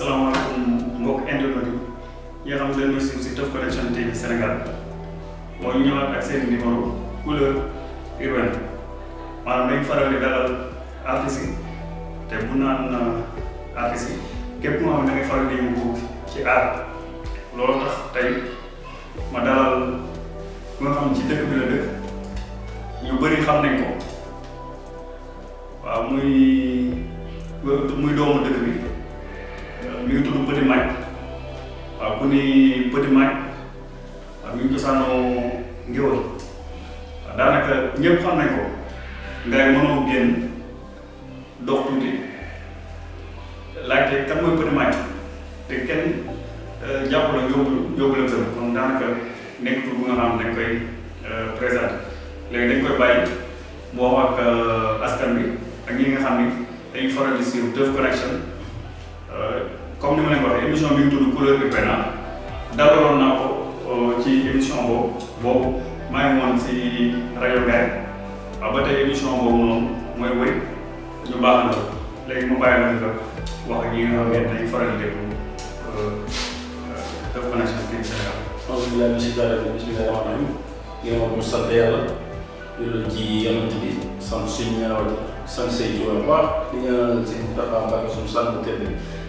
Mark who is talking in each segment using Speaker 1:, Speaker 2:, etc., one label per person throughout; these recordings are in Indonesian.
Speaker 1: salaamaaleykum mbokk internet nga xam ne dañu may suivre si Teuf TV Sénégal mooy ñëwaat ak seen numéro couleur faral di dalal artistes yi bu naan artistes yi képp moo faral di yëngu ci art loolu tax tey ma dalal ku xam ci dëkk bi la dëkk ñu xam nañ ko waaw muy Petit Mac waaw ku ni Petit Mac waaw mi ngi cosaanoo ngéwël waaw daanaka ñëpp xam nañ ko ngay mënoo génn dox tuuti laajte kan mooy Petit Mac te kenn jàpp la yóbbu yóbbu la kër kon daanaka nekk tur bu nga xam dañ koy présenté léegi dañ koy bàyyi mu wax ak askan bi ak ñi nga xam ni. Dañuy faral di suivre Teuf Connection comme ni ma leen ko waxee émission bi ñu tudd couleur urbaine dalaloon naa ko ci émission boobu boobu maa ngi woon si rajo Ngaye ba tey émission boobu noonu mooy wëy ñu baax na léegi mu bàyyi la nga wax ak ñi nga xam ne dañuy faral di déglu Teuf Connection TV Sénégal.
Speaker 2: alhamdulilah monsieur Diallo bisimilah rahmaani rahiim ginnaaw bu sant yàlla julli ci yonent bi sant suñu ñaaw sant say jiw bu baax di ñaanal si Moustapha Mbacke suñu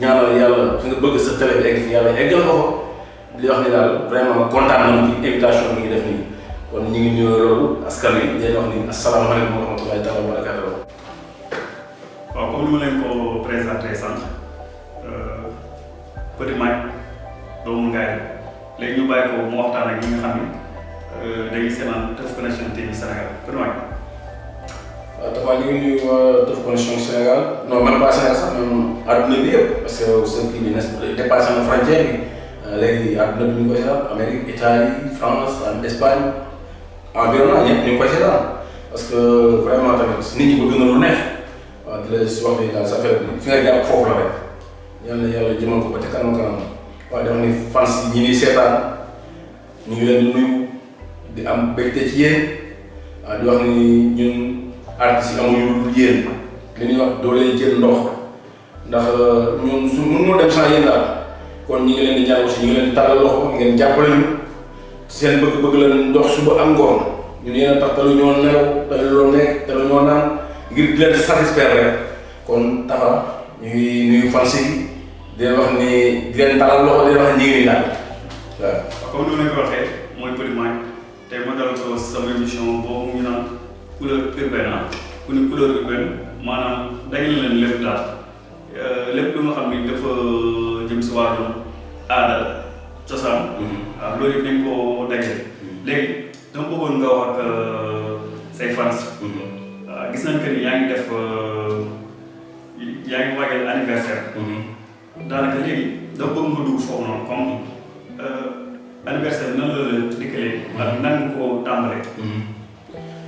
Speaker 2: ñaanal yàlla fi nga bëgg sa télé bi egg yàlla eggal ko di wax ni daal vraiment kontaan nañu ci invitation bi ngi def nii. Kon ñu ngi nuyoo loolu askan wi di wax ni asalaamaaleykum wa rahmatulahi taala wa barakatuh
Speaker 1: waaw comme ni ma leen ko présenté sànq Petit Mac doomu Ngaye léegi ñu bàyyi ko mu waxtaan ak ñi nga xam ni dañuy seetaan Teuf Connection TV Sénégal. Petit Mac.
Speaker 2: Dafa ñu ngi nuyu waa Teuf Connection Sénégal non même pas Sénégal sax même àdduna bi yëpp parce que seen kii bi ne dépassé na frontière bi léegi àdduna bi ñu koy seetaan Amérique Italie France Espagne. Environnement ñëpp ñu koy seetaan parce que vraiment tamit nit ñi bëgg na lu neex waaw di la si wax ni daal sa affaire bi fi nga jàpp foofu la rek yal na yàlla jëmal ko ba ca kanam kanam waaye dafa ni fans ñi ñuy seetaan ñu ngi leen di nuyu di am mbégte ci yéen di wax ni ñun artistes yi amuñu lu yéen li ñuy wax doo leen jël ndox ndax ñun su mënoo dem sans daal kon ñi ngi leen di ñaan aussi ñu ngi leen di tàllal loxo ngeen jàppale ñu seen bëgg-bëgg la ndox suba ak ngoon ñun yéen a tax talu ñoo nelaw talu loo nekk talu ñoo naan ngir di leen satisfaire rek kon taxa ñu ngi nuyu fans yi di leen wax ni di leen tàllal loxo di wax ñu ngi daal waaw.
Speaker 1: comme ma leen ko waxee mooy Petit Mac tey ma dalal ko sama émission ñu naan couleur urbaine ah ku ni couleur urbaine maanaam dajale leen lépp daal lépp lu nga xam ni dafa jëm si wàllu aada cosaan. waaw loolu yëpp dañ koo dajale. léegi dama bëggoon nga wax ak say fans. waaw gis nañ que ni yaa ngi def yaa ngi waajal anniversaire. daanaka léegi dama bëgg nga dugg foofu noonu comme anniversaire nan la la dikkalee. ak nan ko tàmbalee.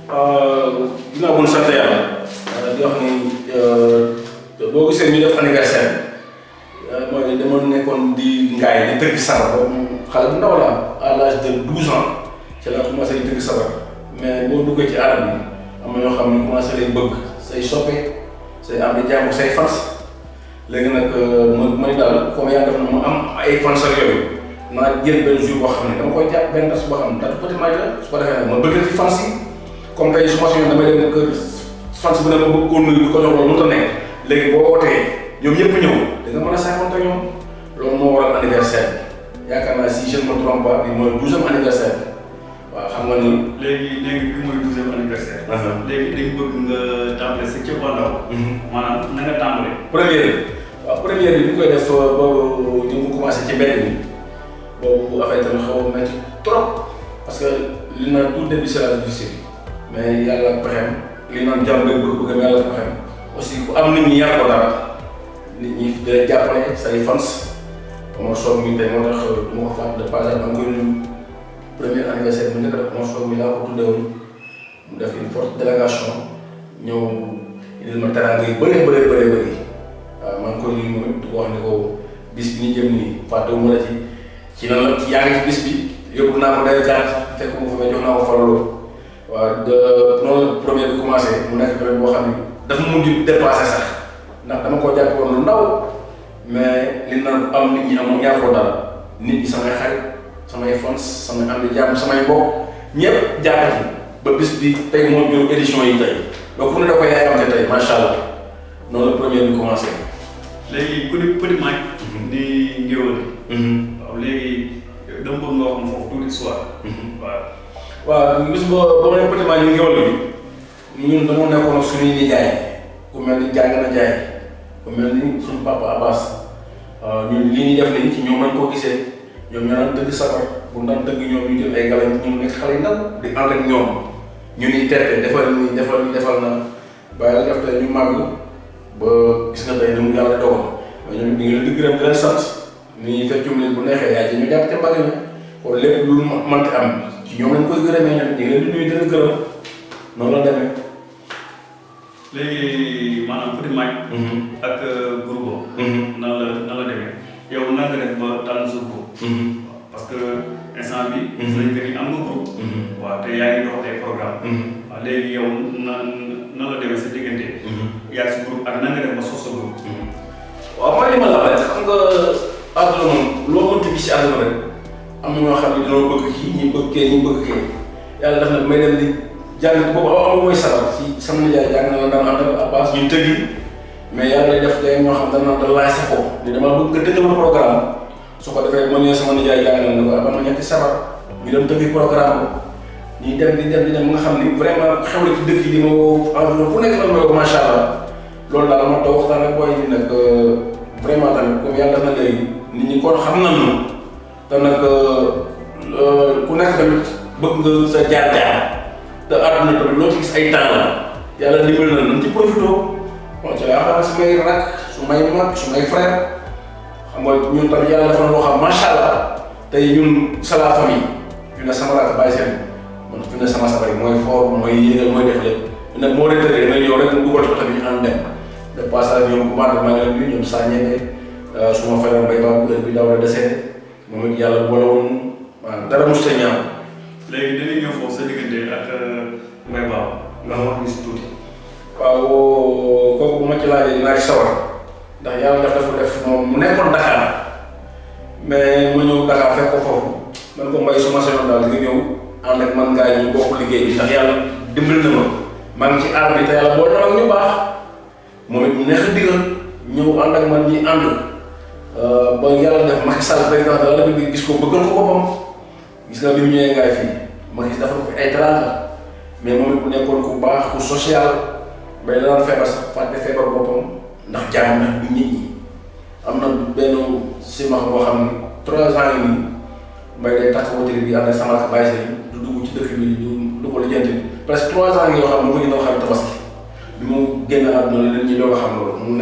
Speaker 2: Ginnaaw bu ñu sant yàlla di wax ni boo gisee ñu def anniversaire mooy dama nekkoon di ngaay di tëgg sabar boobu bu ndaw la à l'âge de douze ans ci la commencé di tëgg sabar mais boo duggee ci bi am na ne commencé lay bëgg say say am di jàmm say fans léegi nag ma may comme yaa def am ay fans ak yooyu naa jël benn jour boo xam dama koy jàpp benn tas ko ma bëgg ci fans comme tey su ma soxla damay dem kër bu ne ma bëgg koo nuyu di ko jox loolu mënut a nekk. Léegi boo wootee ñoom ñëpp ñëw da nga mën a saafoonte ñoom. Loolu moo waral anniversaire bi. Yaakaar naa si je ne me trompe pas bi mooy douzième anniversaire waaw xam nga ni.
Speaker 1: léegi léegi bi mooy douzième anniversaire. léegi dañ bëgg nga tàmbale sa cëppaandaw. maanaam na nga tàmbale.
Speaker 2: première bi. Waaw première bi ñu koy def boobu ñu ngi commencé ci mbedd mi. Boobu affaire tamit xaw a métti trop. Parce que li naan tout début c'est la difficile mais yàlla pexem li naan jàmm rek bëgg bëgg yàlla pexem aussi ku am nit ñi yar ko dara nit ñi da jàppale say fans. Mi tey moo tax du ma de ngi premier anniversaire bu njëkk def Omar Sow mi laa ko tuddee woon mu def une forte délégation ñëw indil ma teraanga yu bëree bëree bëree bëri waaw maa ngi koy nuyu moom di ko wax ne ko bis bi ñu jëm la ci ci la yaa ngi ci bis bi yóbbu ko day jaar fekk mu fa jox ko waaw de la premier bi commencé mu nekk période boo xam ne dafa mujj dépassé sax. Ndax dama ko jàpp woon lu ndaw mais li naan am nit ñi amoon ñaar ko dara. Nit ñi samay xarit samay fans samay am di jàmm samay mbokk ñëpp jàpp ci. Ba bis bi tey moo jur édition yi tey. Donc fu ne da koy yaayamte tey macha allah. Noonu la premier bi commencé.
Speaker 1: léegi ku ne Petit Mac di ngéwël waaw léegi dama bëgg nga wax ma foofu tuuti histoire. Waaw
Speaker 2: waaw bis ba ba ma ne Petit Mac ñu ngéwël bi ñun dañoo nekkoon suñuy nijaay ku mel ni jàng na jaay ku mel ni suñu papa Abbas. Ñun li ñuy def nii ci ñoom lañ ko gisee ñoom ñoo daan tëgg sabar bu daan tëgg ñoom ñu jël ay galañ ñu nekk xale ndaw di ànd ak ñoom ñu ni terte defal ni defal ni defal na ba yàlla def tey gis nga di gërëm di leen sant ni ñoom lañ koy gërëmee ñoom ñu ngi leen di nuyu di leen gërëm noonu la demee.
Speaker 1: léegi maanaam Petit Mac ak groupe nan la nan la demee yow nan nga def ba tànn sa groupe parce que instant bi que ni am nga groupe waaw te yaa ngi dox ay programme waaw léegi yow nan nan la demee sa diggante yaa si groupe ak nan nga def ba sos sa groupe
Speaker 2: waaw mooy li ma la xam nga àdduna moom loo àdduna rek am na ñoo xam ne dañoo bëgg kii ñi bëgg kee ñi bëgg kee yàlla def na may dem di jàng boobu am mooy sabar si sama nijaay jàng na la daan àndal Abbas ñu tëggi mais yàlla day def tey ñoo xam dana da laaj sa ko ni dama bëgg nga tëggal programme su ko defee ma ne sama nijaay jàng na ne ko ba ma ñetti sabar ñu dem tëggi programme ñuy dem di dem di dem nga xam vraiment xew ci dëkk yi di ma bu nekk la ma macha allah loolu daal ma toog waxtaan ak booy yi nag vraiment tamit comme yàlla na léegi nit ñi kon xam nañu te nag ku nekk tamit bëgg nga sa jaar-jaar te àdduna tamit loo ci gis ay temps la yàlla na ci ci xam rak su may mag su may frère xam nga ñun tamit yàlla dafa na loo xam macha allah ñun c'est la famille fi sama rak bàyyi seen man fi ne sama sabari mooy fort mooy yéegal mooy def lépp ne moo retraité damay ñëw rek mu dugal ko tamit ñu ànd dem de passage ñoom di ñoom saa ñebe su ma frère mbay bi moom it yàlla boole woon waaw dara mos a ñaaw.
Speaker 1: Léegi dañuy ñëw foofu sa diggante ak Mbaye Ba nga wax ñu si tuuti.
Speaker 2: waaw kooku bu ma ci laajee dinaa ci sawar. Ndax yàlla def dafa def moom mu nekkoon Dakar. Mais ma ñëw Dakar fekk ko foofu. Man ko mbay su ma sañoon daal nga ñëw ànd ak man ngaa ñu bokk liggéey bi ndax yàlla dimbali na ma. Maa ngi ci aar bi te yàlla boole na ñu baax. Moom it mu neex digal ñëw ànd ak man ñi ànd ba yàlla def Macky Sall président de la République gis ko bëggal ko boppam gis nga bi mu ñëwee ngaay fii ma gis dafa ko ay teraanga mais moom it bu nekkoon ku baax ku social bay daan feebar sax fàtte feebar boppam ndax jàmm ndax bi nit ñi am na benn simax boo xam ne trois ans yi nii mbay day takk wootiri bi ànd ak sama rakk bàyyi seen du dugg ci dëkk bi du du ko lijjanti presque trois ans yoo xam mu ngi xam tabaski bi xam mu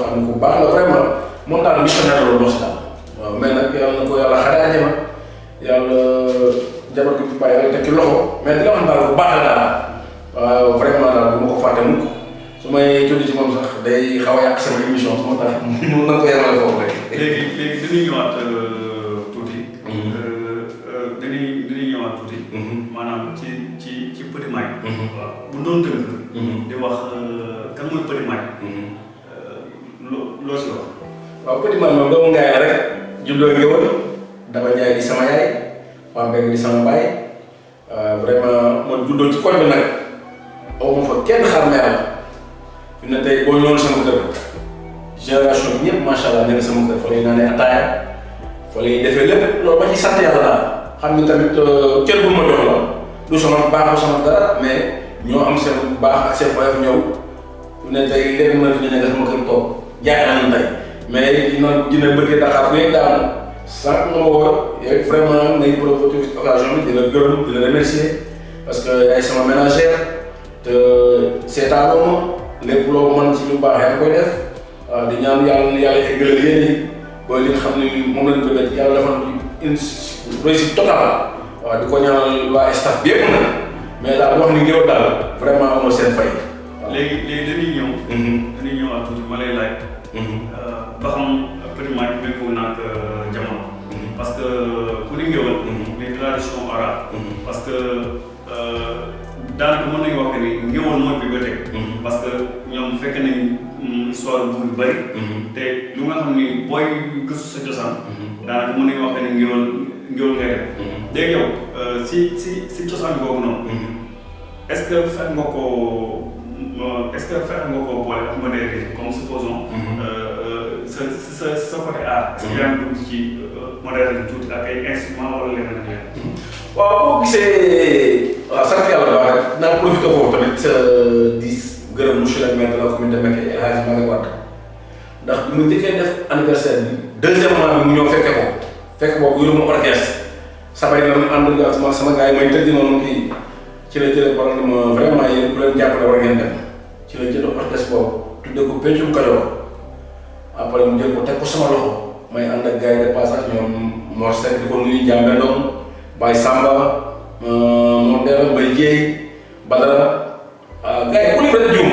Speaker 2: xam ku baax la vraiment moom daal missionnaire la doon si daal waaw mais nag yàlla na ko yàlla xaree àjjana yàlla jabar gi bàyyi yàlla tekki loxo mais di nga xam daal bu baax la daal waaw vraiment daal du ma ko fàtte mukk su may ci moom sax day xaw a yàq sama émission su ma tax ñu na ko yemale foofu rek.
Speaker 1: léegi léegi dañuy ñëwaat tuuti. dañuy dañuy ñëwaat tuuti. maanaam ci ci ci Petit waaw bu doon tënk. di wax kan mooy Petit loo loo si wax.
Speaker 2: Doomu ngaay la rek juddoo ngéwël dama jaay di sama yaay di sama baay vraiment man juddoo ci koñ nag aw ma fa kenn xar meer la fi ne tey boo ñëwoon sama génération bi ñëpp macha allah nekk sama kër fa lay naanee ataaya fa lay defee lépp loolu ma ci sant yàlla daal xam ni tamit cër bu ma jox la du sama baax du sama dara mais ñoo am seen baax ak seen woyof ñëw fi ne mën nañu ne sama mais dina dina bëggee Dakar bu daanu sànq ma woo yow vraiment ngay profité occasion bi di la gërëm di la remercier parce que yaay sama ménagère te seetaanoo ma lépp loo mën ci lu baax yaa koy def di ñaan yàlla yàlla eggalal yéen yi booy li nga xam ne moom lañ def yàlla defal une réussite totale waaw di ko ñaanal waa staff bi yëpp nag mais daal wax ni ngéwal daal vraiment amoo seen fay.
Speaker 1: léegi léegi dañuy ñëw. dañuy ñëw ak tuuti ma lay laaj. Ba xam méngoo jamono. parce que ku ni ngéwal. les traditions orales. parce que daanaka mën nañu wax que ni? Ngéwal mooy bibliothèque. parce que ñoom fekk nañ histoire bu yu bëri. te lu nga xam ni booy gëstu sa cosaan. daanaka mën nañu wax que ni ngéwal ngéwal ngay def. léegi yow si si si cosaan boobu noonu. est-ce que fexe nga koo est-ce que fexe nga boole ak comme supposons. Sa sa sa côté art. est-ce que yaa ngi dugg ci modernité tuuti ak ay instruments wala leneen ak leneen.
Speaker 2: waaw boo gisee waaw sant yàlla baax rek naa profité foofu tamit di gërëm monsieur le maire de la commune de Mekhe El Hadj Malick Wade ndax bi mu njëkkee def anniversaire bi deuxièmement bi mu ñëw fekke ko fekk boobu yoruma orchestre sabay la mu ànd ak sama sama gars yi may tëgg noonu kii ci la jëlee par ma vraiment yéen bu leen jàppale war ngeen dem ci la jël orchestre boobu tuddee ko Pencum Kajoor après mu jël ko teg ko sama loxo may ànd ak gars yi de passage ñoom Mor Seck di ko nuyu Jàmbe Ndong Baye Samba moom Ndella Mbaye Dieye Badara gars yi ku lim rek juum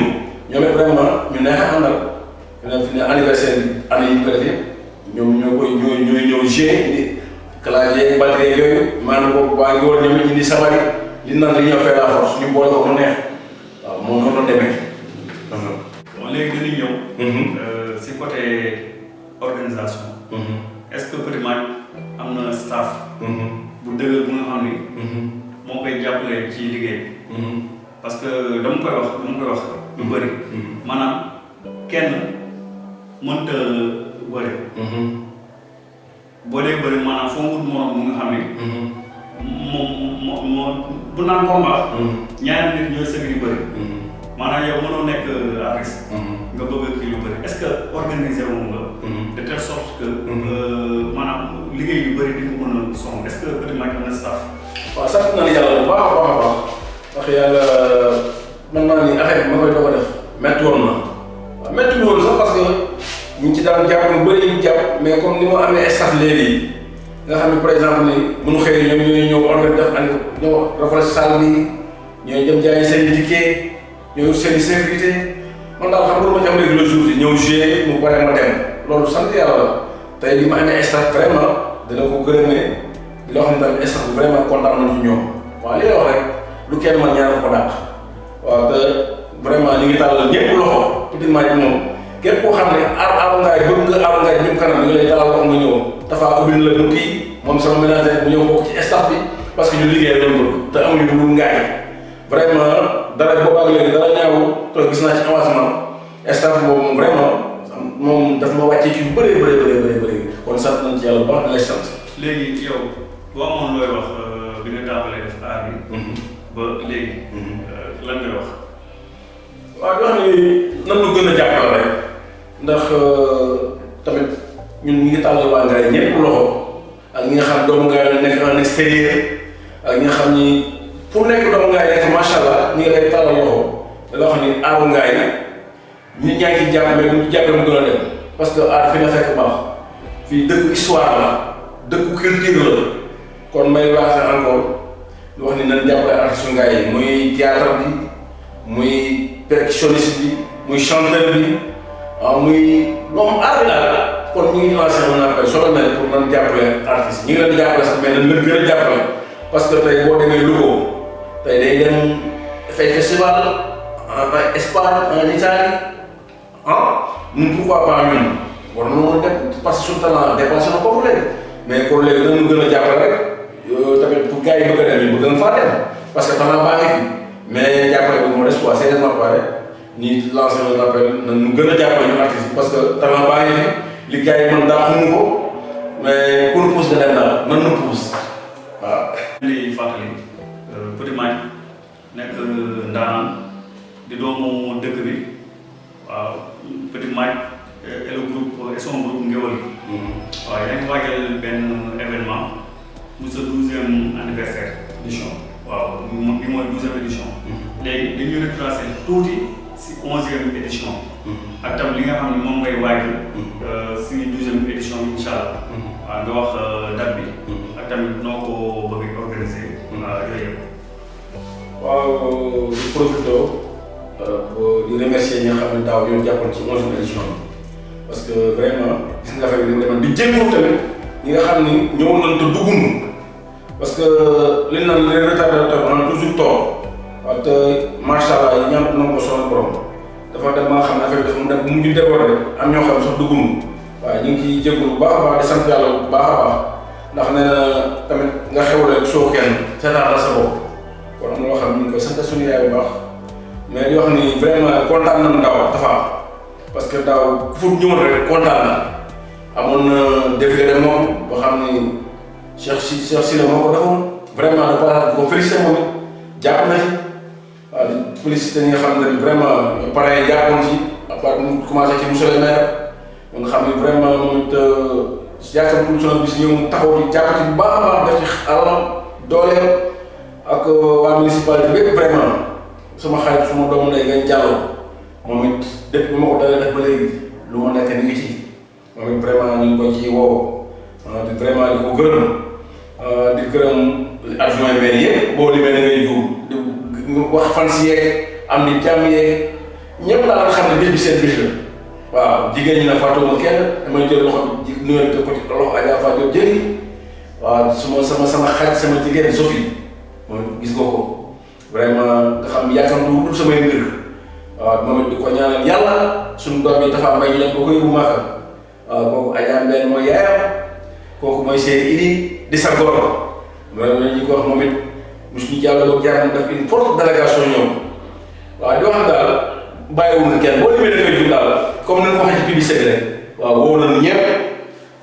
Speaker 2: ñoom it vraiment ñu neex a àndal ñu ne fi ne anniversaire bi année yi ñu ko defee ñoom ñoo koy ñooy ñooy ñëw G di clavier batterie yooyu maanaam ko waa ngi war ñoom it indi sabari li naan li ñoo fay la force ñu boole ko mu neex waaw moom noonu demee.
Speaker 1: bon léegi dañuy ñëw. Côté organisation. est-ce que Petit Math am na staff. bu dëgër bu nga xam ni. moo koy jàppale ci liggéey. parce que dama koy wax dama koy wax lu bëri. maanaam kenn mënta bëri. boo dee bëri maanaam foo wut morom bu nga xam ni. moom moo moo bu naan combat. ñaari nit ñooy sëgg di bëri. Maanaam yow mënoo nekk artiste. nga bëgg a kii lu bëri est-ce que organisé wu nga. de telle sorte que. maanaam liggéey yu bëri di nga ko mën a song que Math am na staff.
Speaker 2: waaw sant naa yàlla bu baax a baax a baax wax yàlla mën naa ni affaire bi ma koy doog a def métti woon na waaw métti woon sax parce que ñu ci daan jàpp lu bëri ñu jàpp mais comme ni ma amee staff léegi nga xam ne par exemple ni bu ñu xëyee ñoom ñooy ñëw organiser def ani ñëw rafetlu salle bi ñooy dem seen ticket ñooy seen sécurité man daal xam nga ma ci am léegi le jour yi ñëw jouer mu pare ma dem loolu sant yàlla la tey li ma amee staff vraiment dina ko gërëmee loo xam ne tamit staff vraiment kontaan nañ ci ñoom waaw li wax rek lu kenn man ñaar ko dàq waaw te vraiment ñu ngi tàllal ñëpp loxo Petit Math moom képp koo xam ne aar aar ngaay bëgg nga aar ngaay jëm kanam ñu lay tàllal loxo nga ñëw dafa ubbil la bu kii moom sama ménagère bu ñëw ci staff bi parce que ñu liggéey loolu te amuñu lu ngaay vraiment dara boobaag léegi dara ñaaw te gis naa ci avancement staff boobu vraiment moom daf ma wàccee ci lu bëree bëree bëree bëree bëri kon sant nañ ci yàlla bu baax lay sant.
Speaker 1: léegi yow boo amoon looy wax bi nga tàmbalee def aar bi. ba léegi. lan ngay wax.
Speaker 2: waaw di wax ni nan lu gën a jàppale rek. Ndax tamit ñun ñu ngi tàllal waa Ngaye ñëpp loxo ak ñi nga xam doomu nekk en extérieur ak ñi nga xam ni pour nekk doomu Ngaye nekk macha allah ñu ngi lay tàllal loxo. Nga xam ni aaru Ngaye nit ñaa ngi ciy jàpp mais bu ñu jàppee mu gën a dem. Parce que aar fi nga fekk baax. Fii dëkku histoire la. Dëkku culture la. Kon may lancé encore wax ni nañ jàppale artiste Ngaye yi. Muy théâtre bi muy percussionniste bi muy chanteur bi ah muy moom aar bi kon ñu ngi lancé un appel solo mel pour nan jàppale artiste ñi ngi leen di jàppale sax mais nañ leen gën a parce que tey boo demee Louga dem dafay festival en Espagne en Italie ñun pourquoi pas ñun war nañoo dem parce que suñu talent dépassé na foofu léegi mais kon léegi nañu gën a jàppale rek tamit pour gars yi bëgg a dem ñu bëgg na faa dem parce que talent baa ngi fi mais jàppale bi moo des quoi sérieusement pare ñi lancé un appel nañu gën a jàppale ñu artistes yi parce que talent baa ngi fi li ko
Speaker 1: Petit Math nekk ndaanaan di doomu dëkk bi. Waaw Petit Math et le groupe et son groupe Ngéwël gi. waaw yaa ngi waajal benn événement mu sa douzième anniversaire. Édition. Waaw bi mooy douzième édition. léegi dañuy retracé tuuti si onzième édition. Ak tam li nga xam ne moom ngay waajal si douzième édition bi incha allah. Waaw nga wax date bi
Speaker 2: waaw di profité di remercier ñi nga xam ne daaw ñoo jàppoon ci onzième édition bi parce que vraiment gis nga bi ni mu demoon di jégalu tamit ñi nga xam ni ñëwoon nañ te duggunu parce que li naan les retardataires on a toujours tort. Waaw te macha allah ñaan na ko sonal borom. Dafa dem ba nga xam ne affaire bi dafa mu dem bu mujj déborder. Am ñoo xam sax duggunu waaw ñu ngi ciy jégalu bu baax a baax di sant yàlla bu baax a baax. Ndax nee na tamit nga xewle soo kenn seetaan la sa bopp kon am xam ngi koy sant suñu yaay bu baax. mais di wax ni vraiment kontaan nañu daaw dafa parce que daaw fa ñëwoon rek kontaan na. amoon na de moom boo xam ni Cheikh si Cheikh Sile moo ko defoon. vraiment dafa ko félicité moom jàpp na ci. waaw ñi xam ne vraiment ci. mu commencé ci monsieur le maire. nga xam ni vraiment moom it ne bis taxaw ci ci a ci ak waa municipalité bépp vraiment sama xarit suma doomu ndey ngay jàlloo moom it depuis bi ma ko dalee def ba léegi lu ma nekk ni ci moom it vraiment ñu ko ci woo di vraiment di ko gërëm di gërëm adjoint maire yëpp boo limee da ngay juum di wax fan si yeeg am ni jàmm yeeg ñëpp daal nga xam ne bis bi seen bis la waaw jigéen ñi nag fàttewuma kenn damay jël loxo ji nuyoo ko ci loxo Adja Diop jëli waaw suma sama sama xarit sama jigéen Sophie moom gis nga ko vraiment nga xam yàkkamtu wul samay mbir waaw moom di ko ñaanal yàlla suñu doom yi dafa mbay leen ba koy bu maaka waaw kooku Adja Mbène mooy yaayam kooku mooy seen idi di sa góor vraiment ñu ko wax moom it mosu ñu jàll ba jaar def une forte délégation ñoom waaw di wax daal bàyyiwul kenn boo limee da koy jum daal comme ni ko waxee ci publicité rek waaw woo nañu ñëpp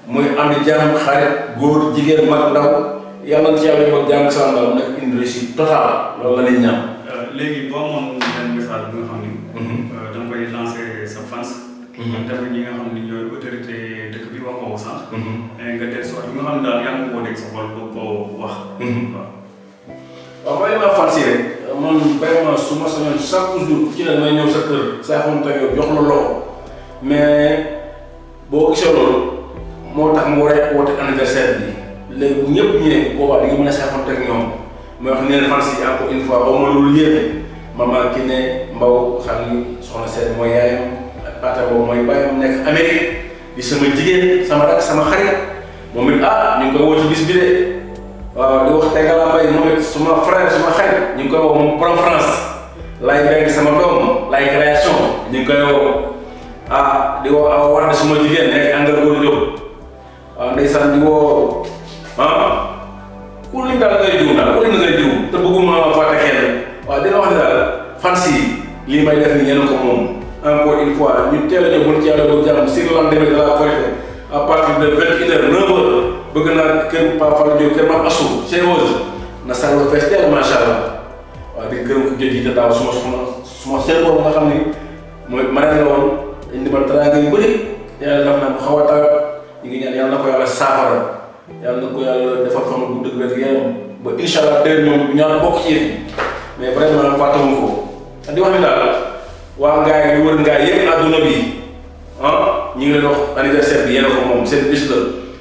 Speaker 2: muy di jàmm xarit góor jigéen ndaw yàlla na ci yàlla ko jàng sa ndaw nekk une réussite totale la ñuy ñaan.
Speaker 1: léegi boo amoon benn message bi nga xam ni. da nga koy lancer sa fans. tamit ñi nga xam ni ñooy autorité dëkk bi wax ko ko sànq. nga yaa ngi koo dégg sa xol ko wax. waaw.
Speaker 2: li ma fas rek man vraiment su ma sañoon chaque jour ci la may ñëw sa kër saa xamante ne yow jox la loxo mais boo gisee loolu moo tax mu war a woote anniversaire bi léegi bu ñëpp ñëwee boobaa di nga mën a saa xamante ak ñoom mooy wax ne leen fans yi encore une fois ba ma loolu yéene maman ki ne mbaw xam ni soxna seen mooy yaayam ak pata boobu mooy bàyyam nekk Amérique di sama jigéen sama rak sama xarit moom ah ñu ngi koy woote bis bi de waaw di wax Tegala Mbaye moom it suma frère suma xarit ñu ngi koy woo moom France lay bëgg sama doom lay création ñu ngi koy ah di woo awa war suma jigéen nekk Angal Góor Diop waaw ndeysaan di woo ku lim daal ngay jiw daal ku lim ngay jiw te bëgguma fàtte kenn waaw dina wax daal fans yi lii may def ni ñeneen ko moom encore une fois ñu teel a ñëw mën ci yàlla ba jàmm sur le lendemain de la Korité à partir de vingt une heure neuf heures bëgg naa kër Papa Fallou Diop kër Mame Assou chez Rose na macha allah waaw di gërëm ko yi te daaw suma suma suma seen boobu nga xam ni mooy marraine la woon indi ma teraanga yu bëri yàlla def na mu xaw a yàlla na ko yàlla defal xam bu dëgg rek yaram ba incha allah déwén ñoom ñaan bokk ci yëf mais vraiment fàttewuñ ko di wax ni daal waa ngaay yu wër ngaay yëpp àdduna bi ah ñu ngi leen wax anniversaire bi yéen ko moom seen bis la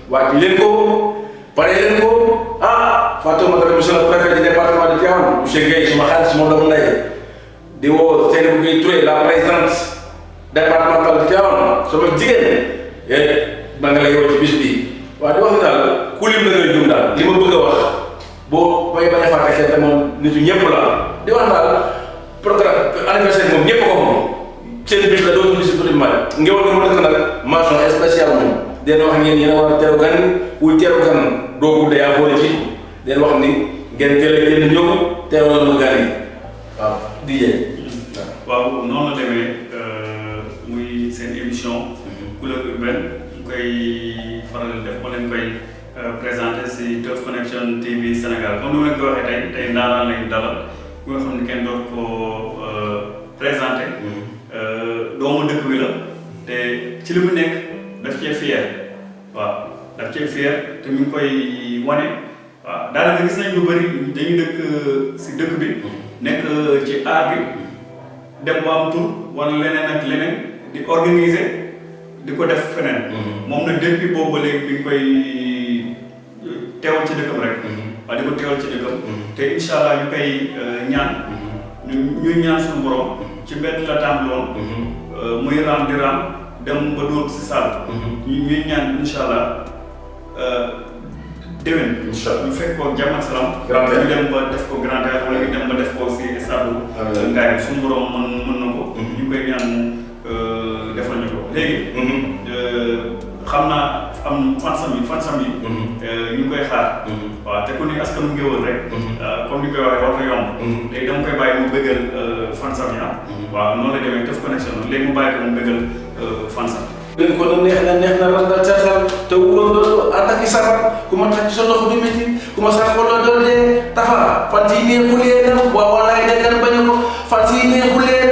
Speaker 2: waaj leen ko pare leen ko ah fàttewuma tamit monsieur le préfet du département de Tivaouane monsieur Guèye suma xarit suma doomu ndey di woo Seynabou Guèye Touré la présidente départementale de Tivaouane sama jigéen maa ngi lay woo ci bis bi waaw di wax ni ku lim na ngay jum daal li ma bëgg a wax boo bay bañ a fàtte kenn te moom nitu ñëpp la di wax daal programme anniversaire moom ñëpp ko moom seen bis la dootu bis bu ma ngewal mu dëkk nag mention spéciale moom den wax ngeen yéen a war a teeru gan wuy teeru gan doo guddee yaa boole ci den wax ni ngeen teel a génn ñëw teewal ma gan yi waaw di jee
Speaker 1: waaw noonu la demee muy seen émission. Couleur urbaine ñu koy faral def ma leen koy présenté si Teuf Connection TV Sénégal comme ni ma ko waxee tey tey ndaanaan lañu dalal ku nga xam ne kenn doot ko présenté doomu dëkk bi la te ci li mu nekk daf cee fier waaw daf cee fier te mi ngi koy wane waaw daanaka gis nañ lu bëri dañuy dëkk si dëkk bi nekk ci aar bi dem ba am tur wala leneen ak leneen di organiser di ko def feneen. moom nag depuis boobu ba léegi bi ñu koy teewal ci dëkkam rek. waaw di ko teewal ci dëkkam. te incha allah ñu koy ñaan. ñu ñaan suñu borom. ci mbedd la tàmbaloon. muy raam di raam dem ba dóor si saal. ñu ñuy ñaan incha allah déwén.
Speaker 2: incha allah
Speaker 1: ñu fekk ko jàmm ak salaam. Ñu dem ba def ko grand théâtre wala ñu dem ba def ko si stade. Ngaye suñu borom mën mën na ko. ñu koy ñaan mu defal ñu ko léegi. xam naa am fansam yi fansam yi. ñu ngi koy xaar. waaw te ku ni askanu ngéwël rek. comme ni ñu koy waxee war na yomb. léegi dama koy bàyyi mu bëggal fansam yi ah. waaw noonu la demee def connexion léegi mu bàyyi ko mu bëggal fansam.
Speaker 2: leen ko na neex na neex na randal teetal te wóor nga ànd ak i sabar ku ma tàcc sa loxo du métti ku ma sax ko doon dee tafa fan yi neexulee dem waaw walaay nekkan bañ ko fan yi neexulee